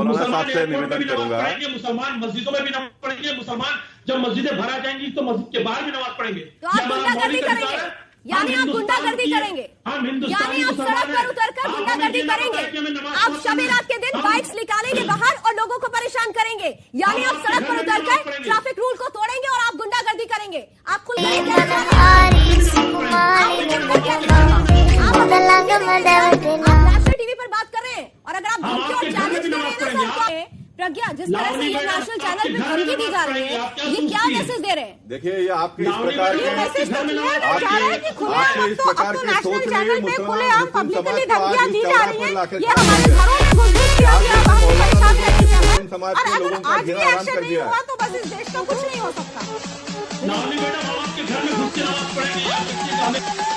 आपसे निवेदन करूँगा मुसलमान मस्जिदों में भी नमाज़ पढ़ेंगे मुसलमान जब मस्जिदें भरा जाएँगी तो मस्जिद के बाहर भी नमाज़ पढ़ेंगे तो आप गुंडागर्दी करेंगे यानी आप गुंडागर्दी करेंगे यानी आप सड़क पर उतरकर गुंडागर्दी करेंगे आप शबे रात के दिन बाइक्स निकालेंगे बाहर और लोगों को परेशान करेंगे यानी आप सड़क पर उतर कर ट्रैफ़िक रूल को तोड़ेंगे और आप गुंडागर्दी करेंगे आप खुल टीवी पर बात कर रहे हैं और अगर आप प्रज्ञा जिस तरह से ये नेशनल चैनल पे धमकी दी जा रही है ये क्या मैसेज दे रहे हैं? देखिए ये आपके इस प्रकार ये मैसेज तो क्लियर जा रहा है कि खुले आपके तो अब प्रकार तो नेशनल चैनल पे खुले पब्लिकली समाज धमकियाँ दी जा रही हैं? ये हमारे घरों में घुस किया गया हम परेशान हमें समाज और अगर आज भी एक्शन कर नहीं दिया हुआ तो बस इस देश का कुछ नहीं हो सकता। नावली मैडम आपके घर में घुस के पढ़ेंगे